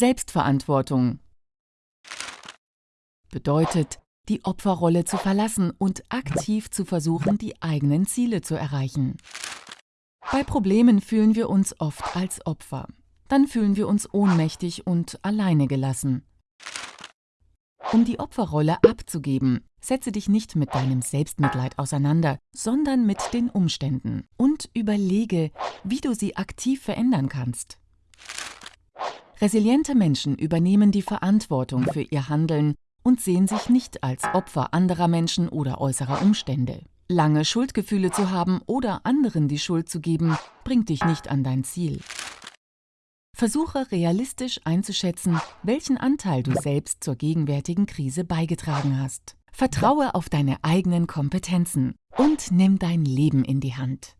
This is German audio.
Selbstverantwortung bedeutet, die Opferrolle zu verlassen und aktiv zu versuchen, die eigenen Ziele zu erreichen. Bei Problemen fühlen wir uns oft als Opfer. Dann fühlen wir uns ohnmächtig und alleine gelassen. Um die Opferrolle abzugeben, setze dich nicht mit deinem Selbstmitleid auseinander, sondern mit den Umständen und überlege, wie du sie aktiv verändern kannst. Resiliente Menschen übernehmen die Verantwortung für ihr Handeln und sehen sich nicht als Opfer anderer Menschen oder äußerer Umstände. Lange Schuldgefühle zu haben oder anderen die Schuld zu geben, bringt dich nicht an dein Ziel. Versuche realistisch einzuschätzen, welchen Anteil du selbst zur gegenwärtigen Krise beigetragen hast. Vertraue auf deine eigenen Kompetenzen und nimm dein Leben in die Hand.